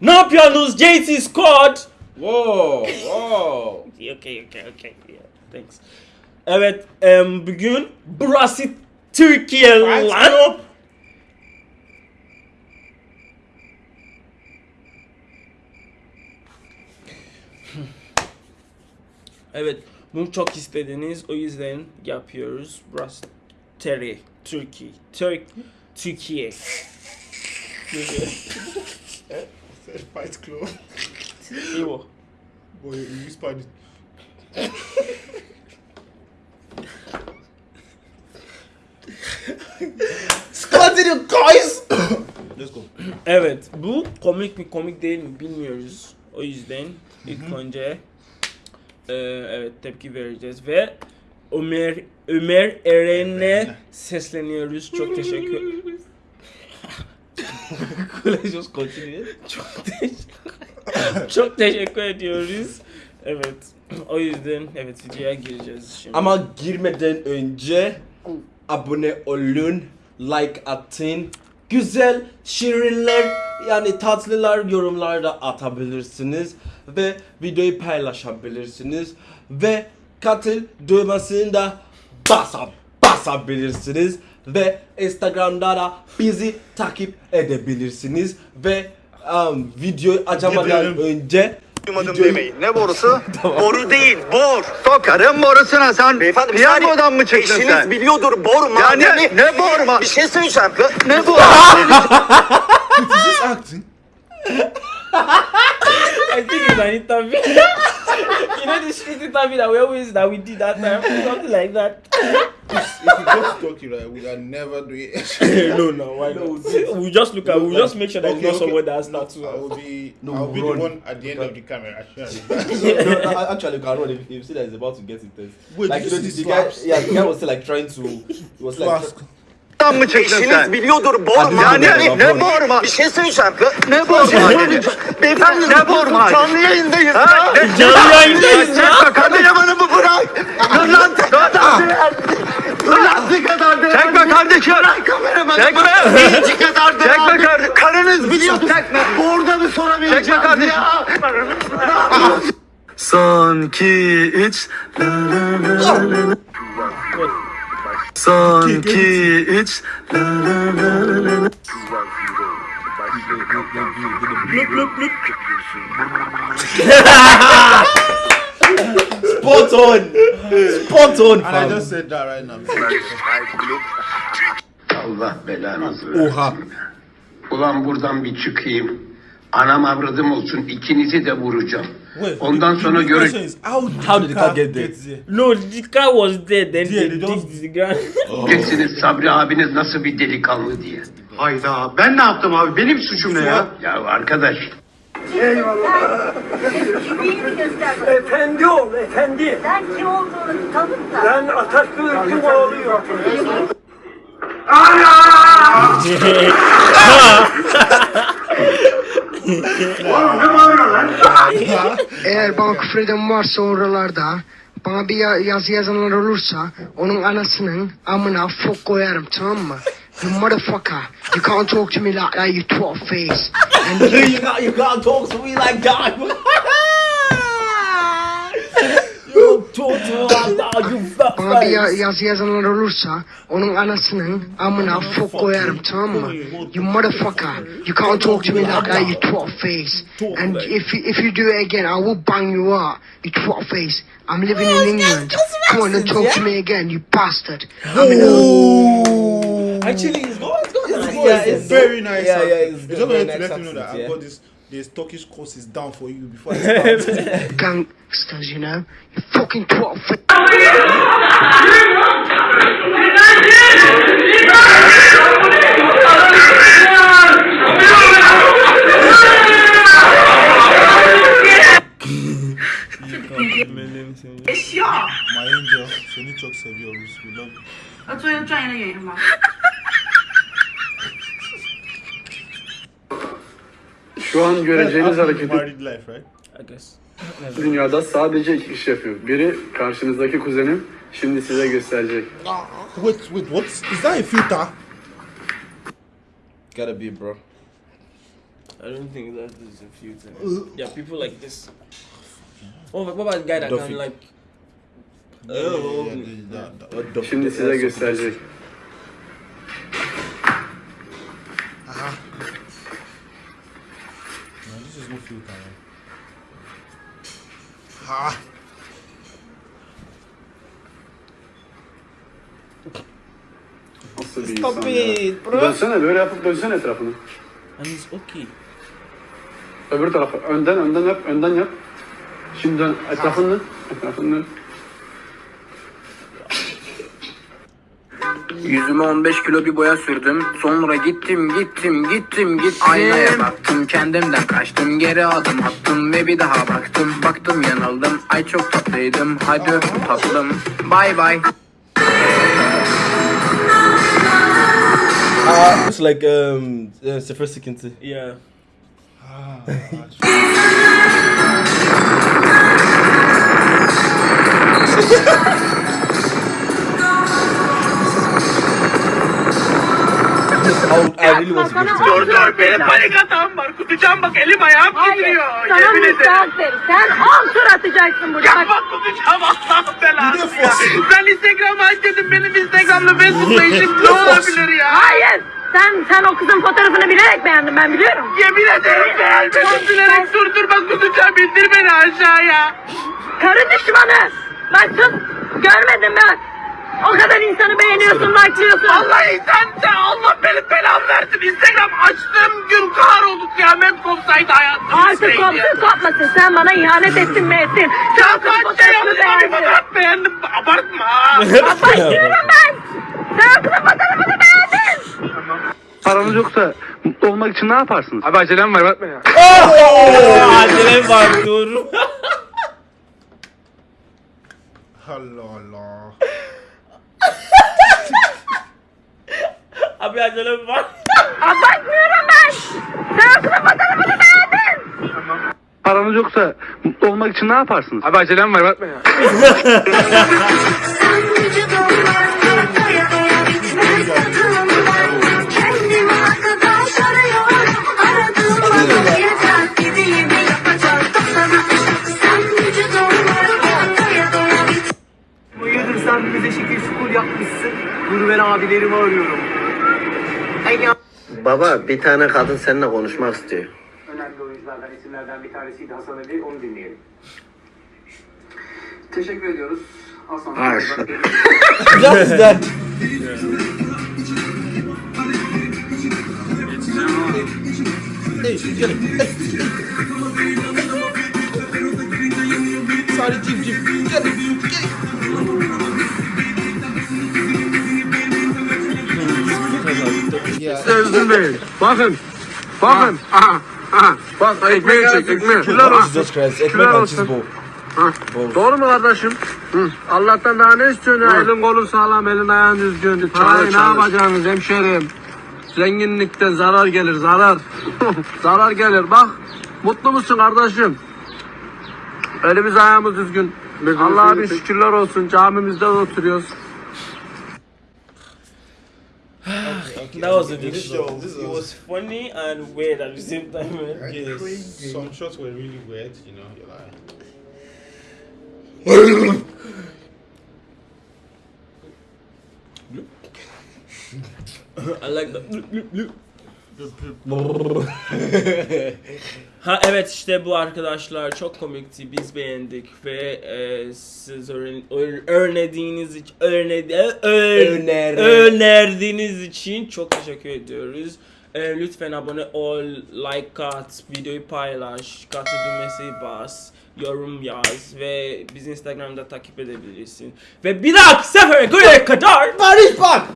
Ne yapıyorsunuz JT Squad? Whoa, whoa. Okay, okay, okay. Yeah, thanks. Evet, em, bugün burası Türkiye lan. Evet, bunu çok istediniz. O yüzden yapıyoruz. Burası Terry, Türkiye. Türk, Türkiye. Said Fight Club. Bu. Boy, you it. Continue guys. Let's go. Evet, bu komik mi komik değil mi bilmiyoruz. O yüzden ilk önce e, evet tepki vereceğiz ve Ömer Ömer Eren'e sesleniyoruz. Çok teşekkür Just continue. çok teşekkür çok teşekkür ediyoruz. Evet. O yüzden evet videoya gireceğiz şimdi. Ama girmeden önce abone olun, like atın. Güzel şirinler yani tatlılar yorumlarda atabilirsiniz ve videoyu paylaşabilirsiniz ve katıl düğmesini de basa, basabilirsiniz ve Instagram'da da bizi takip edebilirsiniz ve um, videoyu açamadan Gidelim. önce Duymadım demeyin. Ne borusu? Boru değil, bor. Sokarım borusuna sen. Beyefendi bir piyangodan mı çıktın Eşiniz sen? biliyordur bor Ya madeni. ne, ne bor ma? Bir şey söyleyeceğim. Ne bor? Is this acting? I think it's an interview. you know the shit interview that we always that we did that time, something like that. If you go to Turkey, right, we can never do it. no, no, why not? We just look at. We just make sure that Okay, it's not okay. someone that has I tattoo. will be. No, I'll be run. the one at the end of the camera. Actually. no, no, actually, you can run if, if you see that he's about to get intense. Wait, like, this you know, the, the guy, yeah, the guy was still like trying to, he was like, ask. Mı sen? biliyordur bor Hadi Ya madeni. ne, ne bor ma? Bir şey söyleyeceğim. Ne bor madeni? Beyefendi ne bor madeni? Canlı yayındayız ha? Canlı yayındayız ya. Çekme kameramanımı bırak. Lan Dur lan bir kadar değer. Çekme kardeşim. Bırak kameramanı. Çekme. İnci kadar. Çekme kardeşim. Karınız biliyordu. Çekme. Orada mı sorabileceğim? Çekme kardeşim. Son, iki, üç. Son, iki, üç. spot on, spot on, And I fam. just said that right now. Allah belanızı versin. Oha. Ulan buradan bir çıkayım. Anam avradım olsun ikinizi de vuracağım. Wait, Ondan the- sonra is, How did, How did the car get there? there? No, the car was dead. Then Yeah, they digged the ground. Göreceksiniz Sabri abiniz nasıl bir delikanlı diye. Hayda ben ne yaptım abi? Benim suçum ne ya? Ya arkadaş Efendi ol, efendi. Sen kim olduğunu tanıt da. Ben Atatürk'ün oğluyum. Eğer bana küfür eden varsa oralarda bana bir ya- yazı yazanlar olursa onun anasının amına fok koyarım tamam mı? You motherfucker, you can't talk to me like that, you twat face. And you got, you gotta talk to me like that. to me like you bana bir ya- face. yazı yazanlar olursa onun anasının amına fok koyarım tamam mı? You motherfucker, you can't talk to me like that, you twat face. And if you, if you do it again, I will bang you out, you twat face. I'm living in England. Come on and talk to me again, you bastard. I'm in Actually, it's going, it's going, It's, yeah, it's very nice. Yeah, yeah, it's, It's just very going to nice let you know that accent, I've yeah. got this This Turkish course is down for you before I start. gangsters, you know? You fucking twat face. My angel, seni çok seviyoruz. We love you. 我做一个专业的演员吧。 Şu an göreceğiniz hareketi Married life, right? I guess. dünyada sadece iki kişi yapıyor. Biri karşınızdaki kuzenim, şimdi size gösterecek. Wait, wait, what? Is that a filter? Gotta be, bro. I don't think that is a few things. Yeah, people like this. Oh, what about the guy that Duffy. can like? Yeah, yeah, Oh, Şimdi size gösterecek. Filter. Man. Ha! Nasıl bir Stop insan it, bro. Dönsene böyle yapıp dönsene etrafını. And okay. Öbür tarafa. Önden önden yap. Önden yap. Şimdi dön. Etrafını. Etrafını Yüzüme 15 kilo bir boya sürdüm. Sonra gittim gittim gittim gittim. Aynaya baktım kendimden kaçtım. Geri adım attım ve bir daha baktım. Baktım yanıldım. Ay çok tatlıydım. Hadi öptüm tatlım. Bay bay. Ah, looks like um, uh, sophisticancy. Yeah. I, I really it to Dur dur benim panik atağım var. Kusacağım bak elim ayağım titriyor. Sana Yemin ederim. müsaade. Sen on tur atacaksın burada. Ya bak kusacağım Allah'ım belası ya. Ben Instagram'ı aç dedim benim Instagram'la Facebook'la işim ne olabilir ya? Hayır. Sen sen o kızın fotoğrafını bilerek beğendin ben biliyorum. Yemin ederim beğenmedim bilerek dur dur bak kusacağım indir beni aşağıya. Karı düşmanı. Bak sus. Görmedin mi? O kadar insanı beğeniyorsun, like'lıyorsun. Vallahi sen de Allah benim belamı versin. Instagram açtığım gün kahroldu kıyamet kopsaydı hayatım. Artık kopsun kopmasın. Sen bana ihanet ettin mi ettin? Sen Kaç şey yaptım bir fotoğraf beğendim. Abartma. Abartıyorum ben. Sen o kızın fotoğrafını beğendin. Paranız yoksa mutlu olmak için ne yaparsınız? Abi acelem var bakma ya. Oh, acele var dur. Allah Allah. Abi acele var. Abartmıyorum ben. Sen o kızın fotoğrafını beğendin. Paranız yoksa mutlu olmak için ne yaparsınız? Abi acelem var bakma ya. Hayırdır sen bize şekil şukul yapmışsın. Dur ben abilerimi arıyorum. Baba bir tane kadın seninle konuşmak istiyor. Önemli oyunculardan isimlerden bir tanesiydi Hasan Ali. Onu dinleyelim. Teşekkür ediyoruz. Hasan. What is that? Sorry. Get it. Get it. Yeah. Özür Bey. Bakın. Bakın. Aha. Aha. Bak ekmeği çek ekmeği. Jesus Christ, ekmek and cheese bowl. Doğru mu kardeşim? Hı. Allah'tan daha ne istiyorsun? Elin kolun sağlam, elin ayağın düzgün. Parayı ne yapacaksınız hemşerim? Zenginlikten zarar gelir, zarar. zarar gelir. Bak, mutlu musun kardeşim? Elimiz ayağımız düzgün. Allah'a bir şükürler olsun. Camimizde oturuyoruz. That was a good This show. show, It was funny and weird at the same time, man. Yes. Some shots were really weird, you know. You're like, I like that. Ha evet işte bu arkadaşlar çok komikti biz beğendik ve e, siz öğren, ö- öğrendiğiniz için örne, ö- Öner- önerdiğiniz için çok teşekkür ediyoruz. E, lütfen abone ol, like at, videoyu paylaş, katı düğmesi bas, yorum yaz ve bizi Instagram'da takip edebilirsin. Ve bir dahaki sefere kadar Barış bak!